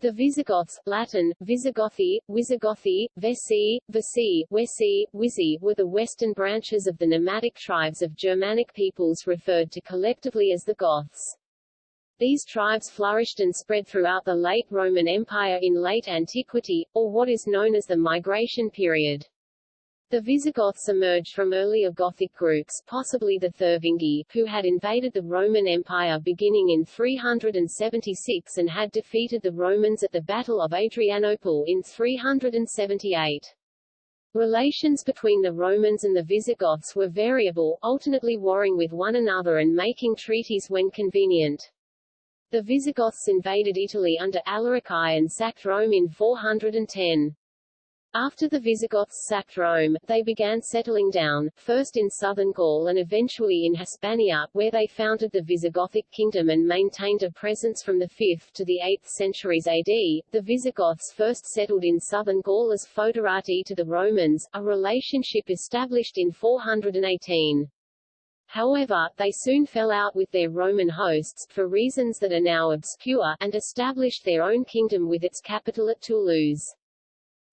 The Visigoths Latin, Visigothi, Wisigothi, Vesi, Vesi, Wesi, Wisi were the western branches of the nomadic tribes of Germanic peoples referred to collectively as the Goths. These tribes flourished and spread throughout the late Roman Empire in late antiquity, or what is known as the migration period. The Visigoths emerged from earlier Gothic groups possibly the Thervingi, who had invaded the Roman Empire beginning in 376 and had defeated the Romans at the Battle of Adrianople in 378. Relations between the Romans and the Visigoths were variable, alternately warring with one another and making treaties when convenient. The Visigoths invaded Italy under Alaric I and sacked Rome in 410. After the Visigoths sacked Rome, they began settling down, first in southern Gaul and eventually in Hispania, where they founded the Visigothic kingdom and maintained a presence from the 5th to the 8th centuries AD. The Visigoths first settled in southern Gaul as foederati to the Romans, a relationship established in 418. However, they soon fell out with their Roman hosts, for reasons that are now obscure, and established their own kingdom with its capital at Toulouse.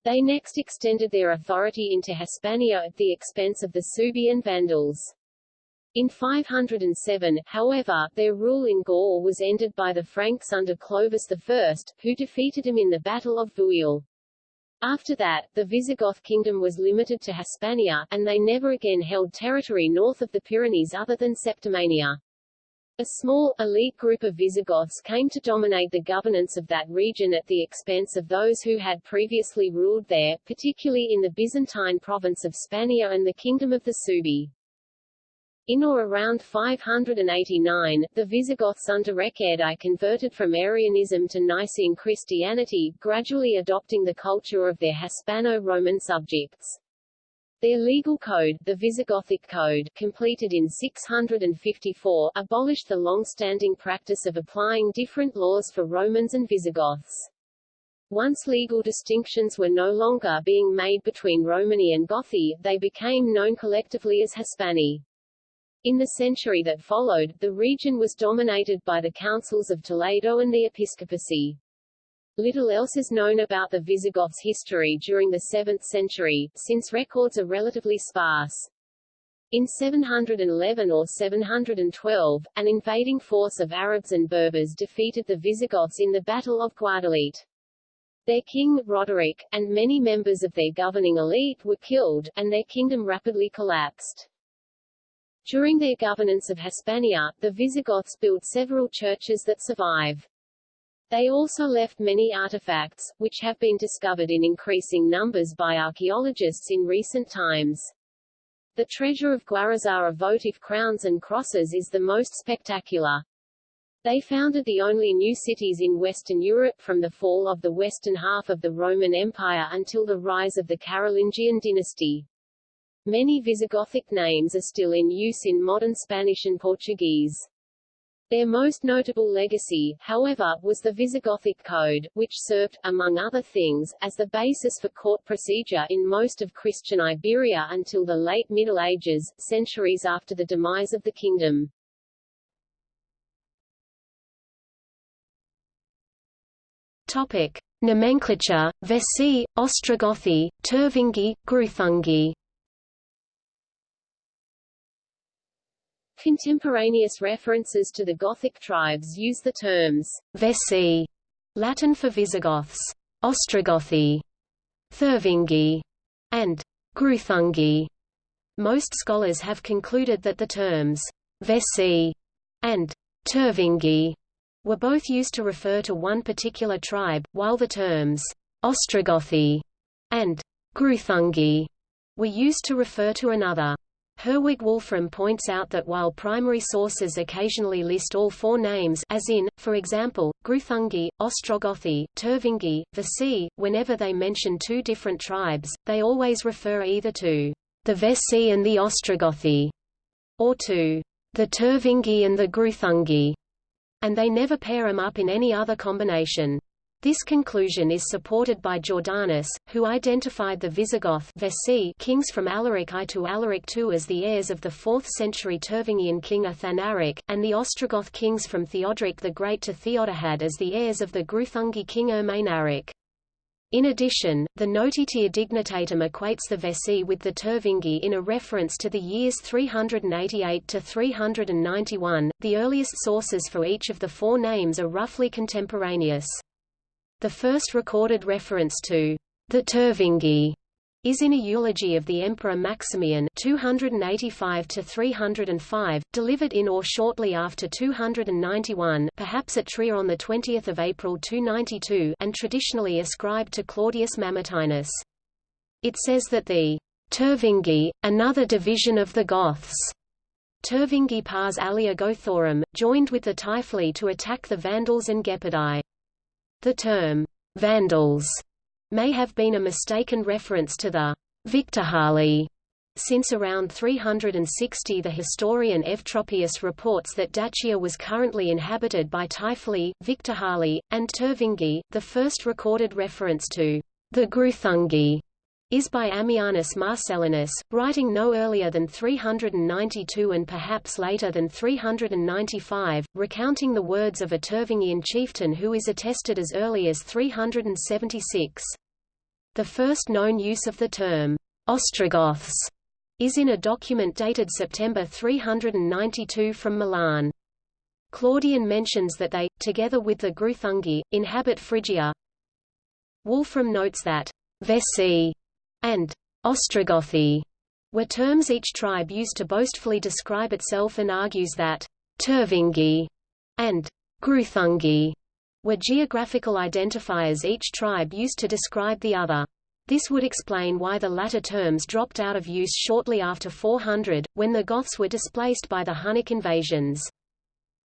They next extended their authority into Hispania at the expense of the Suebi and Vandals. In 507, however, their rule in Gaul was ended by the Franks under Clovis I, who defeated him in the Battle of Vouille. After that, the Visigoth kingdom was limited to Hispania, and they never again held territory north of the Pyrenees other than Septimania. A small, elite group of Visigoths came to dominate the governance of that region at the expense of those who had previously ruled there, particularly in the Byzantine province of Spania and the Kingdom of the Suebi. In or around 589, the Visigoths under Reccared converted from Arianism to Nicene Christianity, gradually adopting the culture of their Hispano-Roman subjects. Their legal code, the Visigothic Code, completed in 654, abolished the long-standing practice of applying different laws for Romans and Visigoths. Once legal distinctions were no longer being made between Romani and Gothi, they became known collectively as Hispani. In the century that followed, the region was dominated by the councils of Toledo and the episcopacy. Little else is known about the Visigoths' history during the 7th century, since records are relatively sparse. In 711 or 712, an invading force of Arabs and Berbers defeated the Visigoths in the Battle of Guadalete. Their king, Roderick, and many members of their governing elite were killed, and their kingdom rapidly collapsed. During their governance of Hispania, the Visigoths built several churches that survive. They also left many artifacts, which have been discovered in increasing numbers by archaeologists in recent times. The treasure of Guarrazar votive crowns and crosses is the most spectacular. They founded the only new cities in Western Europe from the fall of the western half of the Roman Empire until the rise of the Carolingian dynasty. Many Visigothic names are still in use in modern Spanish and Portuguese. Their most notable legacy, however, was the Visigothic Code, which served, among other things, as the basis for court procedure in most of Christian Iberia until the late Middle Ages, centuries after the demise of the kingdom. Topic. Nomenclature, Vesi, Ostrogothi, Tervingi, Gruthungi Contemporaneous references to the Gothic tribes use the terms Vesi, Latin for Visigoths, Ostrogothi, Thervingi, and Gruthungi. Most scholars have concluded that the terms Vesi and Tervingi were both used to refer to one particular tribe, while the terms Ostrogothi and Gruthungi were used to refer to another. Herwig Wolfram points out that while primary sources occasionally list all four names as in, for example, Gruthungi, Ostrogothi, Tervingi, Vesi, whenever they mention two different tribes, they always refer either to the Vesi and the Ostrogothi, or to the Tervingi and the Gruthungi, and they never pair them up in any other combination. This conclusion is supported by Jordanes, who identified the Visigoth kings from Alaric I to Alaric II as the heirs of the 4th century Tervingian king Athanaric, and the Ostrogoth kings from Theodoric the Great to Theodahad as the heirs of the Greuthungi king Ermanaric. In addition, the Notitia Dignitatum equates the Vessi with the Tervingi in a reference to the years 388 to 391. The earliest sources for each of the four names are roughly contemporaneous. The first recorded reference to the Tervingi is in a eulogy of the Emperor Maximian 285 305, delivered in or shortly after 291 perhaps at Trier on 20 April 292 and traditionally ascribed to Claudius Mamertinus. It says that the Tervingi, another division of the Goths, Tervingi pars alia Gothorum, joined with the Typhli to attack the Vandals and Gepidai. The term, Vandals, may have been a mistaken reference to the Victorhali. Since around 360 the historian Eutropius reports that Dacia was currently inhabited by Typhli, Victorhali, and Tervingi, the first recorded reference to the Greuthungi is by Ammianus Marcellinus, writing no earlier than 392 and perhaps later than 395, recounting the words of a Tervingian chieftain who is attested as early as 376. The first known use of the term, Ostrogoths, is in a document dated September 392 from Milan. Claudian mentions that they, together with the Greuthungi, inhabit Phrygia. Wolfram notes that Vessi and Ostrogothi were terms each tribe used to boastfully describe itself and argues that Tervingi and Greuthungi were geographical identifiers each tribe used to describe the other. This would explain why the latter terms dropped out of use shortly after 400, when the Goths were displaced by the Hunnic invasions.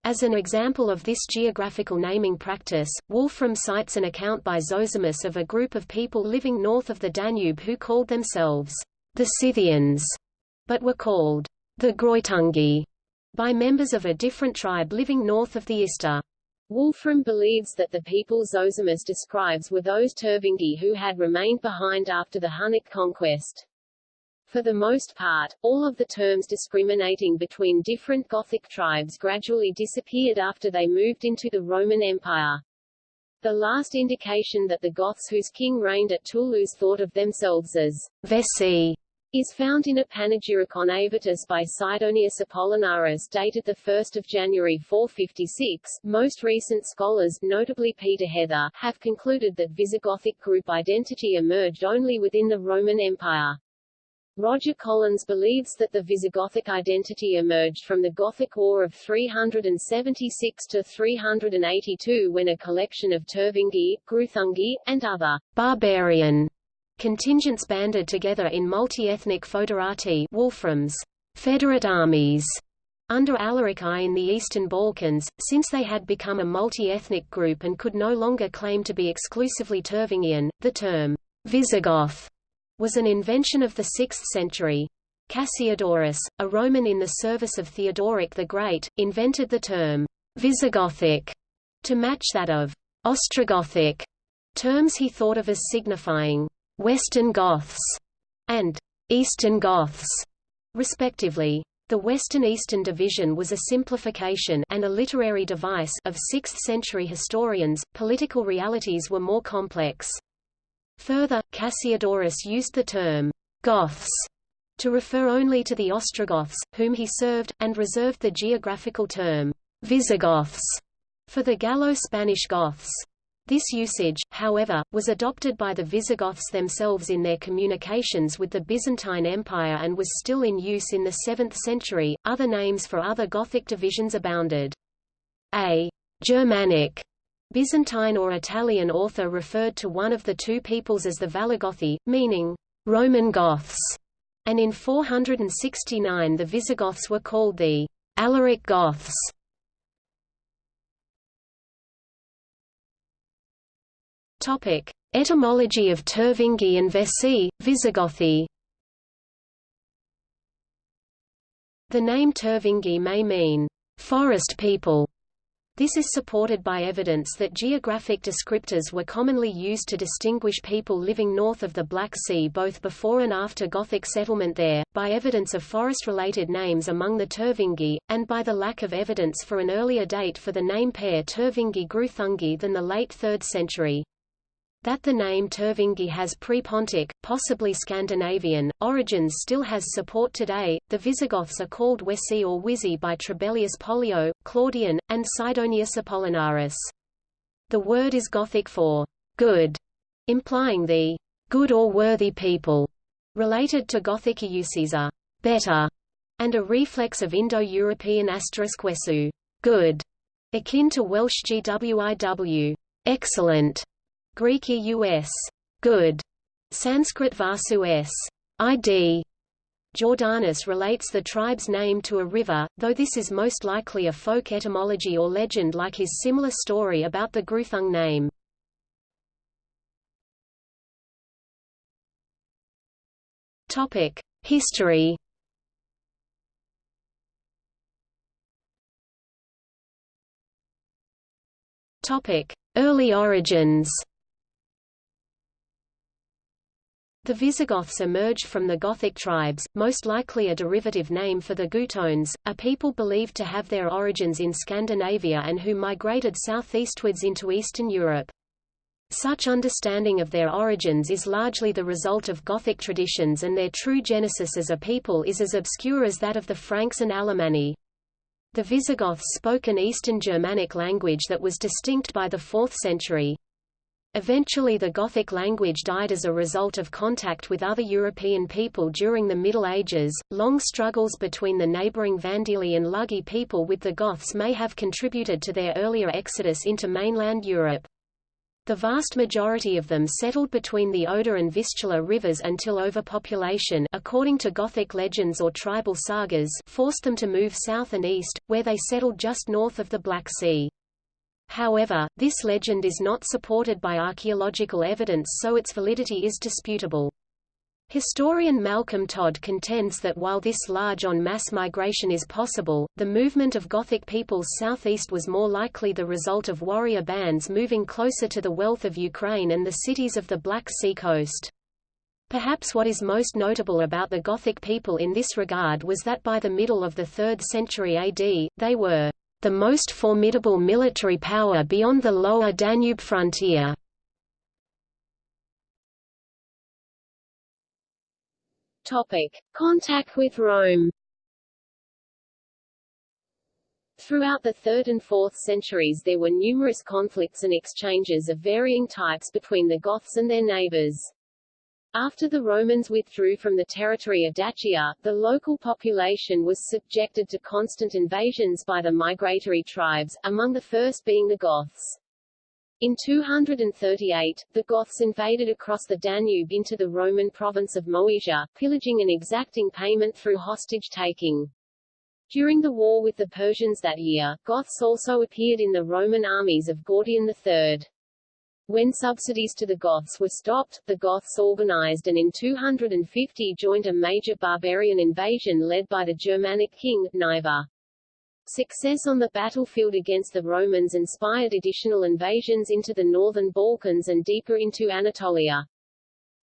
As an example of this geographical naming practice, Wolfram cites an account by Zosimus of a group of people living north of the Danube who called themselves the Scythians, but were called the Greuthungi by members of a different tribe living north of the Ister. Wolfram believes that the people Zosimus describes were those Tervingi who had remained behind after the Hunnic conquest. For the most part, all of the terms discriminating between different Gothic tribes gradually disappeared after they moved into the Roman Empire. The last indication that the Goths whose king reigned at Toulouse thought of themselves as Vessi is found in a panegyric on Avitus by Sidonius Apollinaris dated 1 January 456. Most recent scholars, notably Peter Heather, have concluded that Visigothic group identity emerged only within the Roman Empire. Roger Collins believes that the Visigothic identity emerged from the Gothic War of 376 to 382 when a collection of Tervingi, Greuthungi, and other barbarian contingents banded together in multi-ethnic foederati Wolfram's federate armies under Alaric I in the Eastern Balkans, since they had become a multi-ethnic group and could no longer claim to be exclusively Tervingian, the term Visigoth was an invention of the 6th century. Cassiodorus, a Roman in the service of Theodoric the Great, invented the term Visigothic to match that of Ostrogothic, terms he thought of as signifying Western Goths and Eastern Goths, respectively. The Western-Eastern division was a simplification and a literary device of 6th-century historians. Political realities were more complex. Further, Cassiodorus used the term Goths to refer only to the Ostrogoths, whom he served, and reserved the geographical term Visigoths for the Gallo-Spanish Goths. This usage, however, was adopted by the Visigoths themselves in their communications with the Byzantine Empire and was still in use in the 7th century. Other names for other Gothic divisions abounded. A Germanic Byzantine or Italian author referred to one of the two peoples as the Valagothi, meaning Roman Goths, and in 469 the Visigoths were called the Alaric Goths. Topic: Etymology of Tervingi and Vesi, Visigothi. The name Tervingi may mean forest people, This is supported by evidence that geographic descriptors were commonly used to distinguish people living north of the Black Sea both before and after Gothic settlement there, by evidence of forest-related names among the Tervingi, and by the lack of evidence for an earlier date for the name pair Tervingi-Gruthungi than the late 3rd century. That the name Tervingi has pre-Pontic, possibly Scandinavian, origins still has support today. The Visigoths are called Wesi or Wizi by Trebellius Pollio, Claudian, and Sidonius Apollinaris. The word is Gothic for good, implying the good or worthy people, related to Gothic Iusiza, better, and a reflex of Indo-European asterisk wesu, good, akin to Welsh GWIW, excellent, Greek us, good, Sanskrit vasu s, id. Jordanes relates the tribe's name to a river, though this is most likely a folk etymology or legend like his similar story about the Gruthung name. Topic: History. Topic: Early origins. The Visigoths emerged from the Gothic tribes, most likely a derivative name for the Gutones, a people believed to have their origins in Scandinavia and who migrated southeastwards into Eastern Europe. Such understanding of their origins is largely the result of Gothic traditions and their true genesis as a people is as obscure as that of the Franks and Alemanni. The Visigoths spoke an Eastern Germanic language that was distinct by the 4th century. Eventually the Gothic language died as a result of contact with other European people during the Middle Ages. Long struggles between the neighboring Vandili and Luggi people with the Goths may have contributed to their earlier exodus into mainland Europe. The vast majority of them settled between the Oder and Vistula rivers until overpopulation according to Gothic legends or tribal sagas forced them to move south and east, where they settled just north of the Black Sea. However, this legend is not supported by archaeological evidence so its validity is disputable. Historian Malcolm Todd contends that while this large on mass migration is possible, the movement of Gothic peoples southeast was more likely the result of warrior bands moving closer to the wealth of Ukraine and the cities of the Black Sea coast. Perhaps what is most notable about the Gothic people in this regard was that by the middle of the 3rd century AD, they were the most formidable military power beyond the lower Danube frontier. Topic: Contact with Rome. Throughout the 3rd and 4th centuries there were numerous conflicts and exchanges of varying types between the Goths and their neighbors. After the Romans withdrew from the territory of Dacia, the local population was subjected to constant invasions by the migratory tribes, among the first being the Goths. In 238, the Goths invaded across the Danube into the Roman province of Moesia, pillaging and exacting payment through hostage-taking. During the war with the Persians that year, Goths also appeared in the Roman armies of Gordian III. When subsidies to the Goths were stopped, the Goths organized and in 250 joined a major barbarian invasion led by the Germanic king, Cniva. Success on the battlefield against the Romans inspired additional invasions into the northern Balkans and deeper into Anatolia.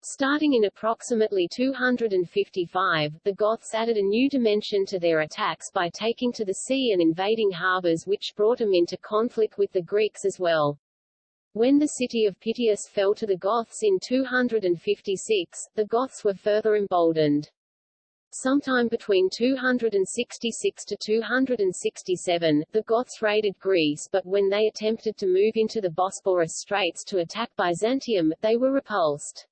Starting in approximately 255, the Goths added a new dimension to their attacks by taking to the sea and invading harbors which brought them into conflict with the Greeks as well. When the city of Pityus fell to the Goths in 256, the Goths were further emboldened. Sometime between 266 to 267, the Goths raided Greece but when they attempted to move into the Bosporus Straits to attack Byzantium, they were repulsed.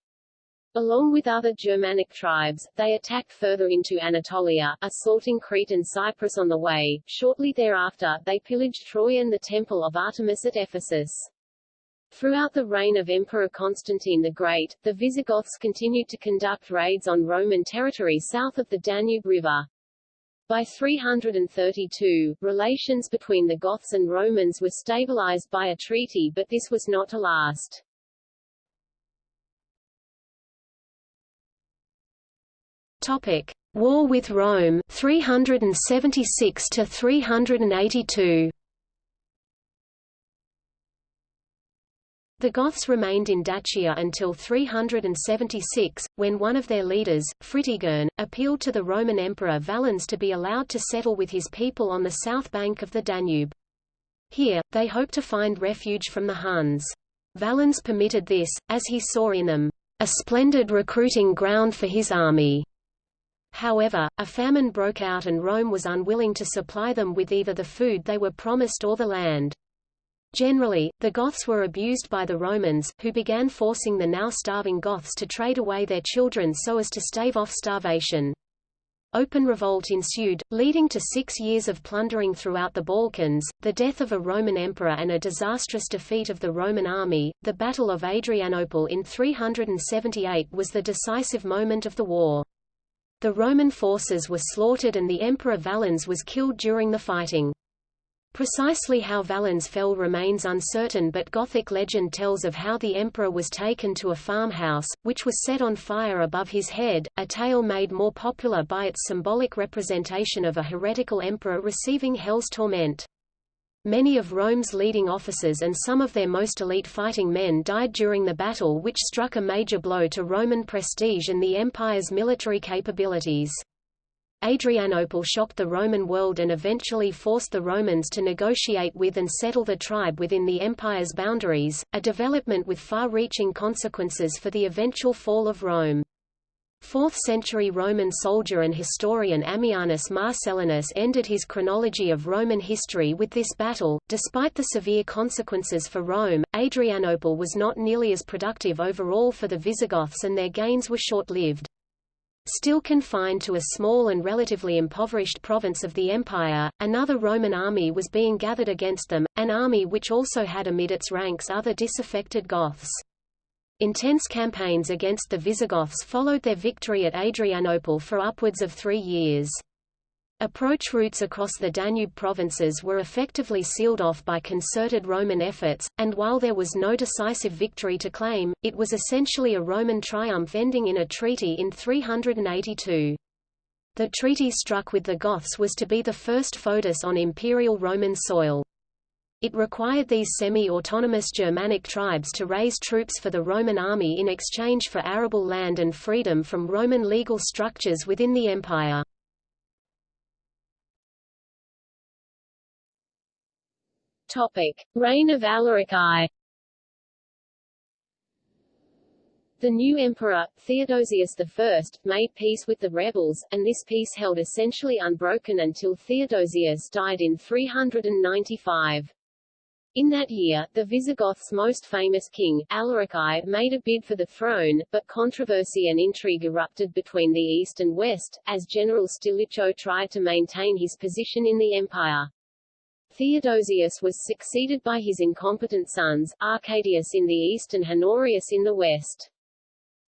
Along with other Germanic tribes, they attacked further into Anatolia, assaulting Crete and Cyprus on the way. Shortly thereafter, they pillaged Troy and the Temple of Artemis at Ephesus. Throughout the reign of Emperor Constantine the Great, the Visigoths continued to conduct raids on Roman territory south of the Danube River. By 332, relations between the Goths and Romans were stabilized by a treaty but this was not to last. Topic: War with Rome 376 to 382. The Goths remained in Dacia until 376, when one of their leaders, Fritigern, appealed to the Roman Emperor Valens to be allowed to settle with his people on the south bank of the Danube. Here, they hoped to find refuge from the Huns. Valens permitted this, as he saw in them, a splendid recruiting ground for his army. However, a famine broke out and Rome was unwilling to supply them with either the food they were promised or the land. Generally, the Goths were abused by the Romans, who began forcing the now starving Goths to trade away their children so as to stave off starvation. Open revolt ensued, leading to six years of plundering throughout the Balkans, the death of a Roman emperor and a disastrous defeat of the Roman army. The Battle of Adrianople in 378 was the decisive moment of the war. The Roman forces were slaughtered and the Emperor Valens was killed during the fighting. Precisely how Valens fell remains uncertain but Gothic legend tells of how the emperor was taken to a farmhouse, which was set on fire above his head, a tale made more popular by its symbolic representation of a heretical emperor receiving hell's torment. Many of Rome's leading officers and some of their most elite fighting men died during the battle which struck a major blow to Roman prestige and the empire's military capabilities. Adrianople shocked the Roman world and eventually forced the Romans to negotiate with and settle the tribe within the empire's boundaries, a development with far-reaching consequences for the eventual fall of Rome. 4th-century Roman soldier and historian Ammianus Marcellinus ended his chronology of Roman history with this battle. Despite the severe consequences for Rome, Adrianople was not nearly as productive overall for the Visigoths and their gains were short-lived. Still confined to a small and relatively impoverished province of the empire, another Roman army was being gathered against them, an army which also had amid its ranks other disaffected Goths. Intense campaigns against the Visigoths followed their victory at Adrianople for upwards of three years. Approach routes across the Danube provinces were effectively sealed off by concerted Roman efforts, and while there was no decisive victory to claim, it was essentially a Roman triumph ending in a treaty in 382. The treaty struck with the Goths was to be the first foedus on imperial Roman soil. It required these semi-autonomous Germanic tribes to raise troops for the Roman army in exchange for arable land and freedom from Roman legal structures within the empire. Topic: Reign of Alaric I. The new emperor, Theodosius I, made peace with the rebels, and this peace held essentially unbroken until Theodosius died in 395. In that year, the Visigoths' most famous king, Alaric I, made a bid for the throne, but controversy and intrigue erupted between the east and west, as General Stilicho tried to maintain his position in the empire. Theodosius was succeeded by his incompetent sons, Arcadius in the east and Honorius in the west.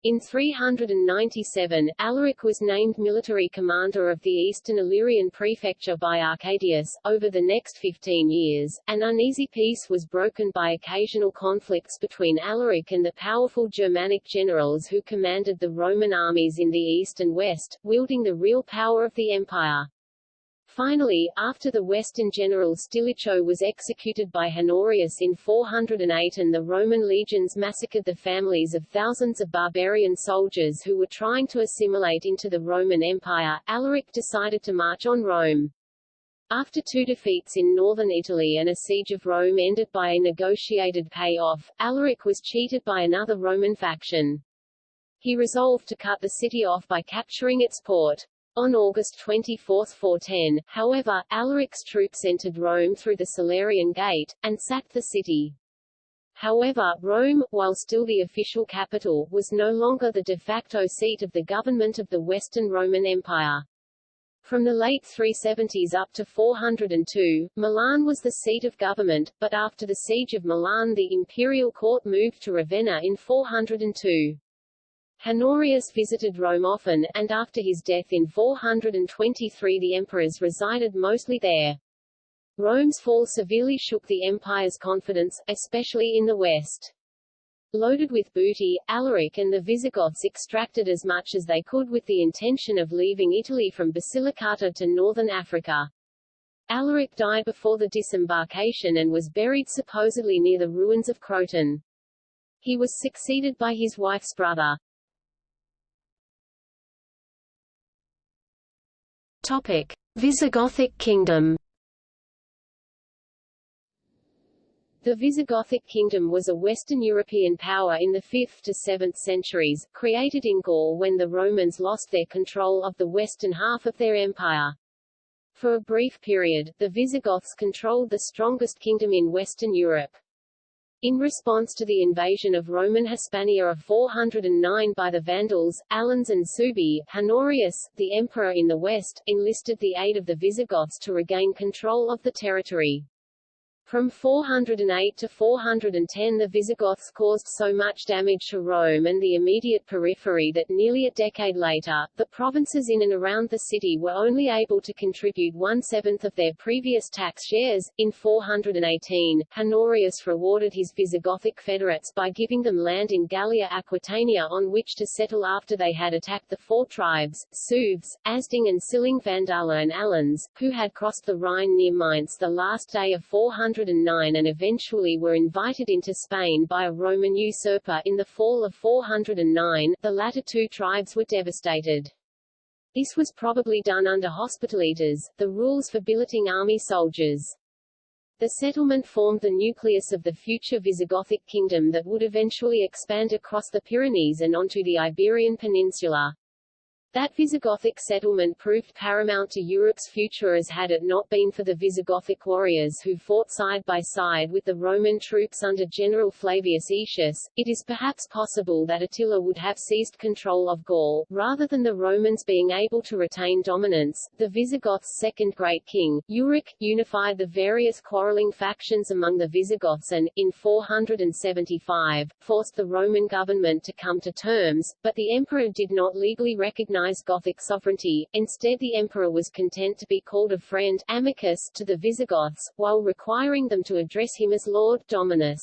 In 397, Alaric was named military commander of the eastern Illyrian prefecture by Arcadius. Over the next 15 years, an uneasy peace was broken by occasional conflicts between Alaric and the powerful Germanic generals who commanded the Roman armies in the east and west, wielding the real power of the empire. Finally, after the Western general Stilicho was executed by Honorius in 408 and the Roman legions massacred the families of thousands of barbarian soldiers who were trying to assimilate into the Roman Empire, Alaric decided to march on Rome. After two defeats in northern Italy and a siege of Rome ended by a negotiated payoff, Alaric was cheated by another Roman faction. He resolved to cut the city off by capturing its port. On August 24, 410, however, Alaric's troops entered Rome through the Salarian Gate, and sacked the city. However, Rome, while still the official capital, was no longer the de facto seat of the government of the Western Roman Empire. From the late 370s up to 402, Milan was the seat of government, but after the siege of Milan the imperial court moved to Ravenna in 402. Honorius visited Rome often, and after his death in 423 the emperors resided mostly there. Rome's fall severely shook the empire's confidence, especially in the west. Loaded with booty, Alaric and the Visigoths extracted as much as they could with the intention of leaving Italy from Basilicata to northern Africa. Alaric died before the disembarkation and was buried supposedly near the ruins of Croton. He was succeeded by his wife's brother. Topic: Visigothic kingdom. The Visigothic kingdom was a Western European power in the 5th to 7th centuries, created in Gaul when the Romans lost their control of the western half of their empire. For a brief period, the Visigoths controlled the strongest kingdom in Western Europe. In response to the invasion of Roman Hispania of 409 by the Vandals, Alans and Suebi, Honorius, the emperor in the west, enlisted the aid of the Visigoths to regain control of the territory. From 408 to 410 the Visigoths caused so much damage to Rome and the immediate periphery that nearly a decade later, the provinces in and around the city were only able to contribute one-seventh of their previous tax shares. In 418, Honorius rewarded his Visigothic federates by giving them land in Gallia Aquitania on which to settle after they had attacked the four tribes, Sueves, Asding and Siling Vandala and Alans, who had crossed the Rhine near Mainz the last day of 400 409 and eventually were invited into Spain by a Roman usurper in the fall of 409, the latter two tribes were devastated. This was probably done under hospitalitas, the rules for billeting army soldiers. The settlement formed the nucleus of the future Visigothic kingdom that would eventually expand across the Pyrenees and onto the Iberian Peninsula. That Visigothic settlement proved paramount to Europe's future as had it not been for the Visigothic warriors who fought side by side with the Roman troops under General Flavius Aetius, it is perhaps possible that Attila would have seized control of Gaul, rather than the Romans being able to retain dominance. The Visigoths' second great king, Euric, unified the various quarreling factions among the Visigoths and, in 475, forced the Roman government to come to terms, but the emperor did not legally recognize recognize Gothic sovereignty, instead the emperor was content to be called a friend amicus to the Visigoths, while requiring them to address him as Lord Dominus.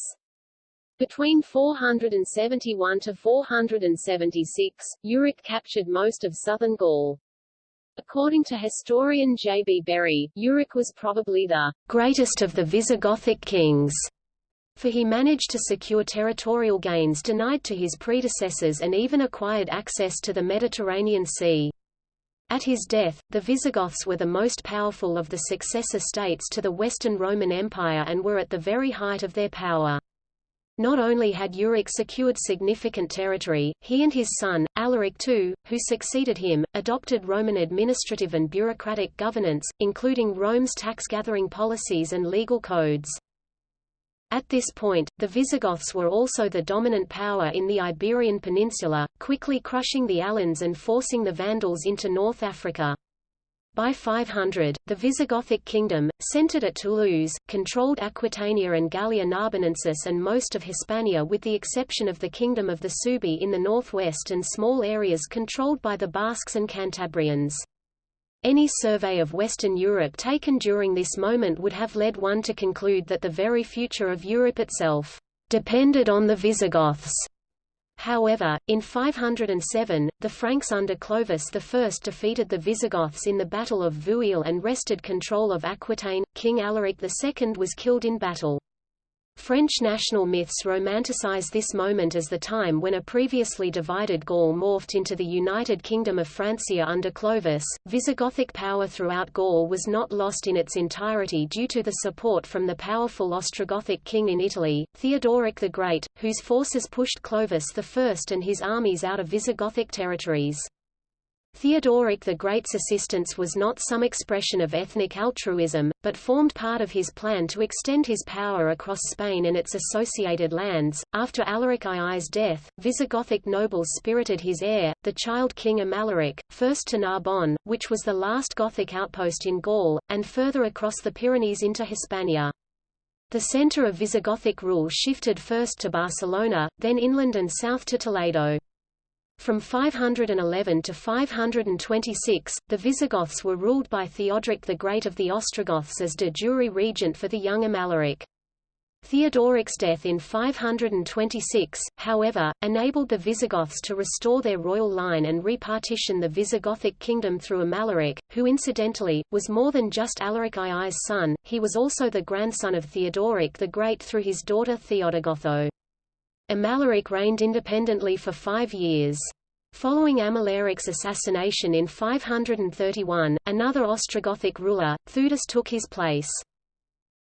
Between 471 to 476, Euric captured most of southern Gaul. According to historian J. B. Bury, Euric was probably the greatest of the Visigothic kings for he managed to secure territorial gains denied to his predecessors and even acquired access to the Mediterranean Sea. At his death, the Visigoths were the most powerful of the successor states to the Western Roman Empire and were at the very height of their power. Not only had Euric secured significant territory, he and his son, Alaric II, who succeeded him, adopted Roman administrative and bureaucratic governance, including Rome's tax-gathering policies and legal codes. At this point, the Visigoths were also the dominant power in the Iberian Peninsula, quickly crushing the Alans and forcing the Vandals into North Africa. By 500, the Visigothic kingdom, centered at Toulouse, controlled Aquitania and Gallia Narbonensis and most of Hispania with the exception of the kingdom of the Suebi in the northwest and small areas controlled by the Basques and Cantabrians. Any survey of Western Europe taken during this moment would have led one to conclude that the very future of Europe itself depended on the Visigoths. However, in 507, the Franks under Clovis I defeated the Visigoths in the Battle of Vouille and wrested control of Aquitaine. King Alaric II was killed in battle. French national myths romanticize this moment as the time when a previously divided Gaul morphed into the United Kingdom of Francia under Clovis. Visigothic power throughout Gaul was not lost in its entirety due to the support from the powerful Ostrogothic king in Italy, Theodoric the Great, whose forces pushed Clovis I and his armies out of Visigothic territories. Theodoric the Great's assistance was not some expression of ethnic altruism, but formed part of his plan to extend his power across Spain and its associated lands. After Alaric II's death, Visigothic nobles spirited his heir, the child king Amalaric, first to Narbonne, which was the last Gothic outpost in Gaul, and further across the Pyrenees into Hispania. The center of Visigothic rule shifted first to Barcelona, then inland and south to Toledo. From 511 to 526, the Visigoths were ruled by Theodoric the Great of the Ostrogoths as de jure regent for the young Amalaric. Theodoric's death in 526, however, enabled the Visigoths to restore their royal line and repartition the Visigothic kingdom through Amalaric, who incidentally, was more than just Alaric II's son, he was also the grandson of Theodoric the Great through his daughter Theodegotha. Amalaric reigned independently for five years. Following Amalaric's assassination in 531, another Ostrogothic ruler, Theudis took his place.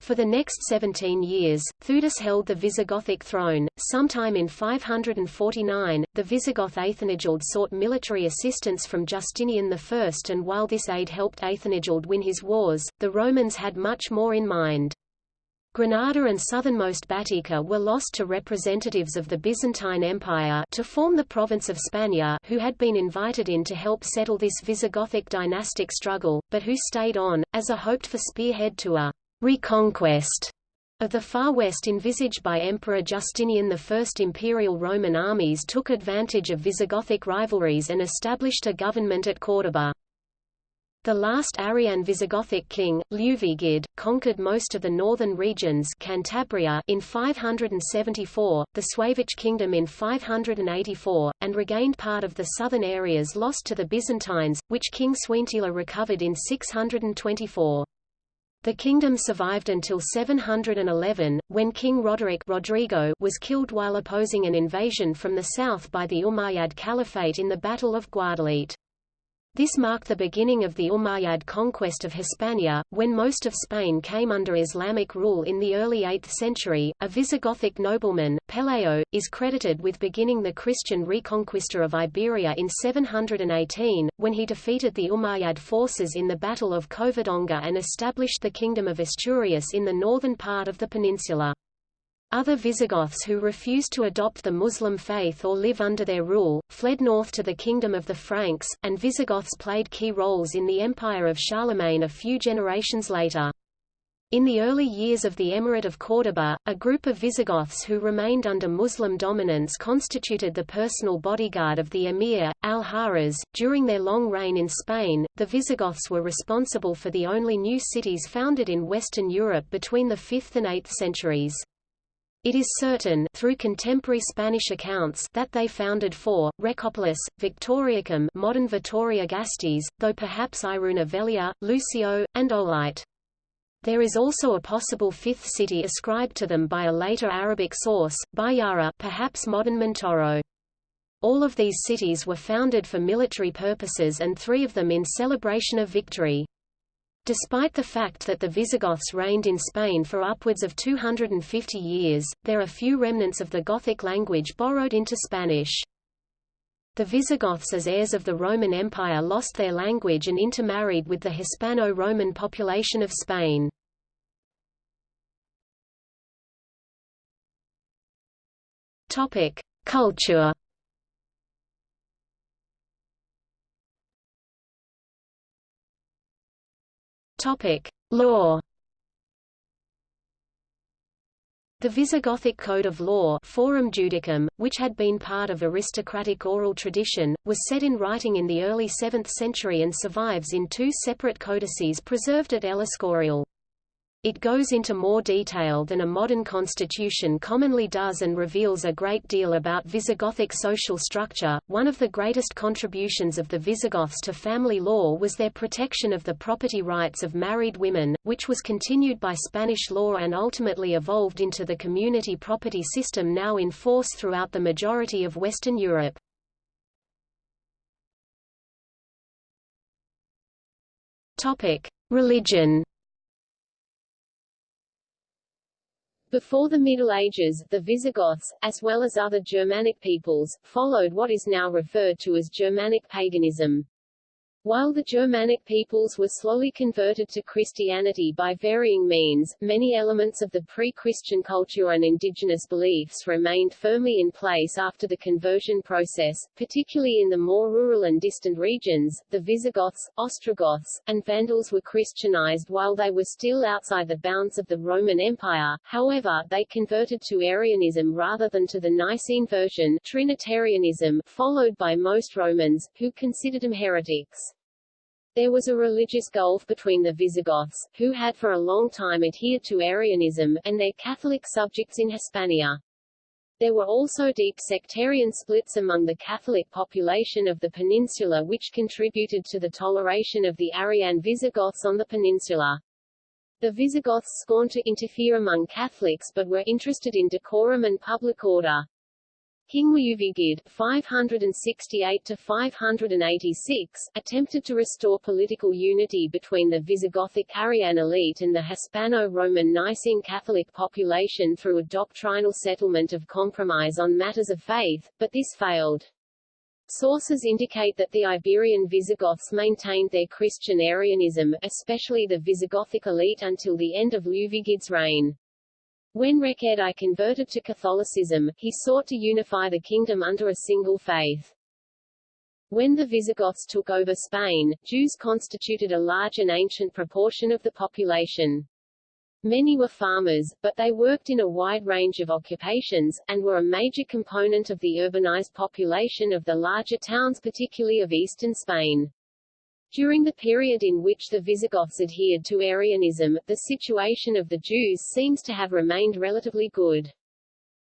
For the next 17 years, Theudis held the Visigothic throne. Sometime in 549, the Visigoth Athanagild sought military assistance from Justinian I and while this aid helped Athanagild win his wars, the Romans had much more in mind. Granada and southernmost Baetica were lost to representatives of the Byzantine Empire to form the province of Spania who had been invited in to help settle this Visigothic dynastic struggle, but who stayed on, as a hoped-for spearhead to a reconquest of the far west envisaged by Emperor Justinian I. Imperial Roman armies took advantage of Visigothic rivalries and established a government at Córdoba. The last Arian Visigothic king, Liuvigild, conquered most of the northern regions Cantabria in 574, the Suevic kingdom in 584, and regained part of the southern areas lost to the Byzantines, which King Suintila recovered in 624. The kingdom survived until 711, when King Roderick Rodrigo was killed while opposing an invasion from the south by the Umayyad Caliphate in the Battle of Guadalete. This marked the beginning of the Umayyad conquest of Hispania, when most of Spain came under Islamic rule in the early 8th century. A Visigothic nobleman, Pelayo, is credited with beginning the Christian reconquista of Iberia in 718, when he defeated the Umayyad forces in the Battle of Covadonga and established the Kingdom of Asturias in the northern part of the peninsula. Other Visigoths who refused to adopt the Muslim faith or live under their rule, fled north to the kingdom of the Franks, and Visigoths played key roles in the empire of Charlemagne a few generations later. In the early years of the Emirate of Córdoba, a group of Visigoths who remained under Muslim dominance constituted the personal bodyguard of the emir, al-Haras. During their long reign in Spain, the Visigoths were responsible for the only new cities founded in Western Europe between the 5th and 8th centuries. It is certain through contemporary Spanish accounts that they founded four, Recopolis, Victoriacum modern Vitoria Gasteiz, though perhaps Iruna Velia, Lucio, and Olite. There is also a possible fifth city ascribed to them by a later Arabic source, Bayara perhaps modern Montoro. All of these cities were founded for military purposes and three of them in celebration of victory. Despite the fact that the Visigoths reigned in Spain for upwards of 250 years, there are few remnants of the Gothic language borrowed into Spanish. The Visigoths as heirs of the Roman Empire lost their language and intermarried with the Hispano-Roman population of Spain. Culture Topic: Law. The Visigothic Code of Law Forum Judicum, which had been part of aristocratic oral tradition, was set in writing in the early 7th century and survives in two separate codices preserved at El Escorial. It goes into more detail than a modern constitution commonly does and reveals a great deal about Visigothic social structure. One of the greatest contributions of the Visigoths to family law was their protection of the property rights of married women, which was continued by Spanish law and ultimately evolved into the community property system now in force throughout the majority of Western Europe. Topic: Religion Before the Middle Ages, the Visigoths, as well as other Germanic peoples, followed what is now referred to as Germanic paganism. While the Germanic peoples were slowly converted to Christianity by varying means, many elements of the pre-Christian culture and indigenous beliefs remained firmly in place after the conversion process, particularly in the more rural and distant regions. The Visigoths, Ostrogoths, and Vandals were Christianized while they were still outside the bounds of the Roman Empire, however, they converted to Arianism rather than to the Nicene version Trinitarianism, followed by most Romans, who considered them heretics. There was a religious gulf between the Visigoths, who had for a long time adhered to Arianism, and their Catholic subjects in Hispania. There were also deep sectarian splits among the Catholic population of the peninsula which contributed to the toleration of the Arian Visigoths on the peninsula. The Visigoths scorned to interfere among Catholics but were interested in decorum and public order. King Liuvigild 568 to 586 attempted to restore political unity between the Visigothic Arian elite and the Hispano-Roman Nicene Catholic population through a doctrinal settlement of compromise on matters of faith, but this failed. Sources indicate that the Iberian Visigoths maintained their Christian Arianism, especially the Visigothic elite until the end of Liuvigild's reign. When Reccared converted to Catholicism, he sought to unify the kingdom under a single faith. When the Visigoths took over Spain, Jews constituted a large and ancient proportion of the population. Many were farmers, but they worked in a wide range of occupations, and were a major component of the urbanized population of the larger towns particularly of eastern Spain. During the period in which the Visigoths adhered to Arianism, the situation of the Jews seems to have remained relatively good.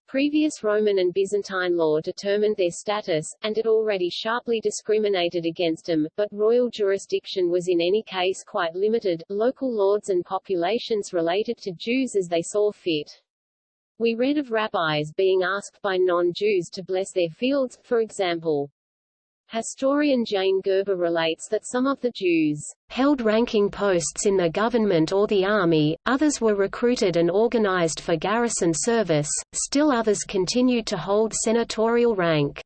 Previous Roman and Byzantine law determined their status, and it already sharply discriminated against them, but royal jurisdiction was in any case quite limited, local lords and populations related to Jews as they saw fit. We read of rabbis being asked by non-Jews to bless their fields, for example. Historian Jane Gerber relates that some of the Jews held ranking posts in the government or the army, others were recruited and organized for garrison service, still others continued to hold senatorial rank.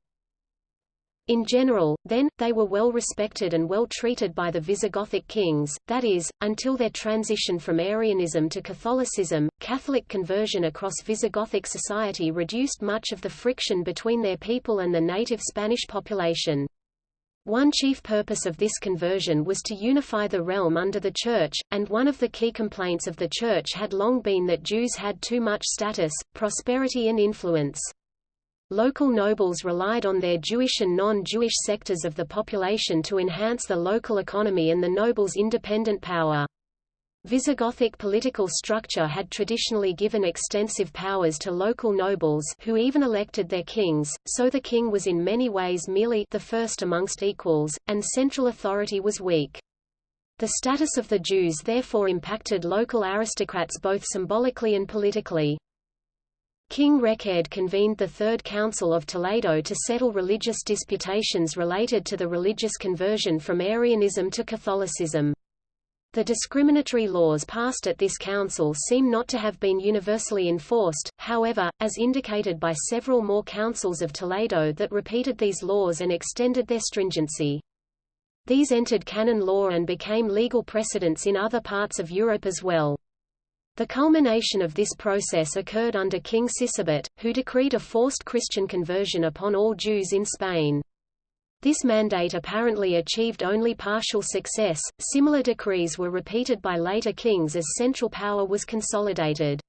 In general, then, they were well respected and well treated by the Visigothic kings, that is, until their transition from Arianism to Catholicism. Catholic conversion across Visigothic society reduced much of the friction between their people and the native Spanish population. One chief purpose of this conversion was to unify the realm under the Church, and one of the key complaints of the Church had long been that Jews had too much status, prosperity and influence. Local nobles relied on their Jewish and non-Jewish sectors of the population to enhance the local economy and the nobles' independent power. Visigothic political structure had traditionally given extensive powers to local nobles who even elected their kings, so the king was in many ways merely the first amongst equals, and central authority was weak. The status of the Jews therefore impacted local aristocrats both symbolically and politically. King Reccared convened the Third Council of Toledo to settle religious disputations related to the religious conversion from Arianism to Catholicism. The discriminatory laws passed at this council seem not to have been universally enforced, however, as indicated by several more councils of Toledo that repeated these laws and extended their stringency. These entered canon law and became legal precedents in other parts of Europe as well. The culmination of this process occurred under King Sisebut, who decreed a forced Christian conversion upon all Jews in Spain. This mandate apparently achieved only partial success. Similar decrees were repeated by later kings as central power was consolidated.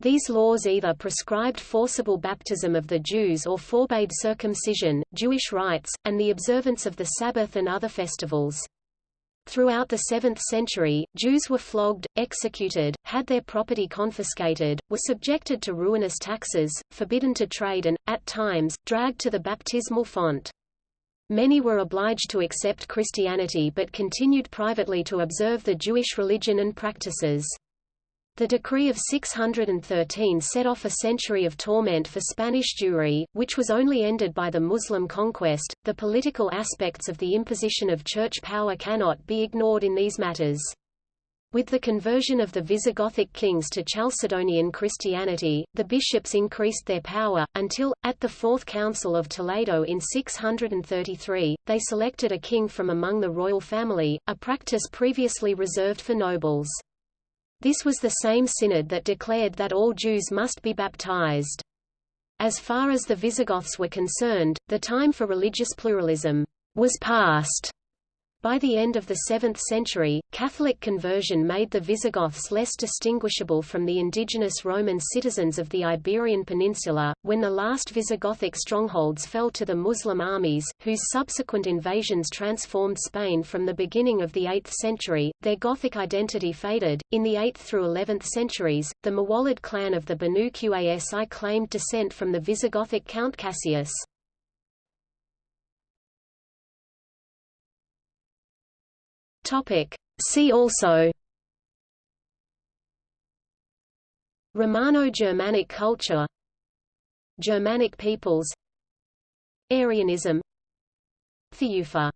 These laws either prescribed forcible baptism of the Jews or forbade circumcision, Jewish rites, and the observance of the Sabbath and other festivals. Throughout the 7th century, Jews were flogged, executed, had their property confiscated, were subjected to ruinous taxes, forbidden to trade and, at times, dragged to the baptismal font. Many were obliged to accept Christianity but continued privately to observe the Jewish religion and practices. The decree of 613 set off a century of torment for Spanish Jewry, which was only ended by the Muslim conquest. The political aspects of the imposition of church power cannot be ignored in these matters. With the conversion of the Visigothic kings to Chalcedonian Christianity, the bishops increased their power, until, at the Fourth Council of Toledo in 633, they selected a king from among the royal family, a practice previously reserved for nobles. This was the same synod that declared that all Jews must be baptized. As far as the Visigoths were concerned, the time for religious pluralism was past. By the end of the 7th century, Catholic conversion made the Visigoths less distinguishable from the indigenous Roman citizens of the Iberian Peninsula. When the last Visigothic strongholds fell to the Muslim armies, whose subsequent invasions transformed Spain from the beginning of the 8th century, their Gothic identity faded. In the 8th through 11th centuries, the muwallad clan of the Banu Qasi claimed descent from the Visigothic Count Cassius. Topic. See also Romano-Germanic culture Germanic peoples Arianism Thiufa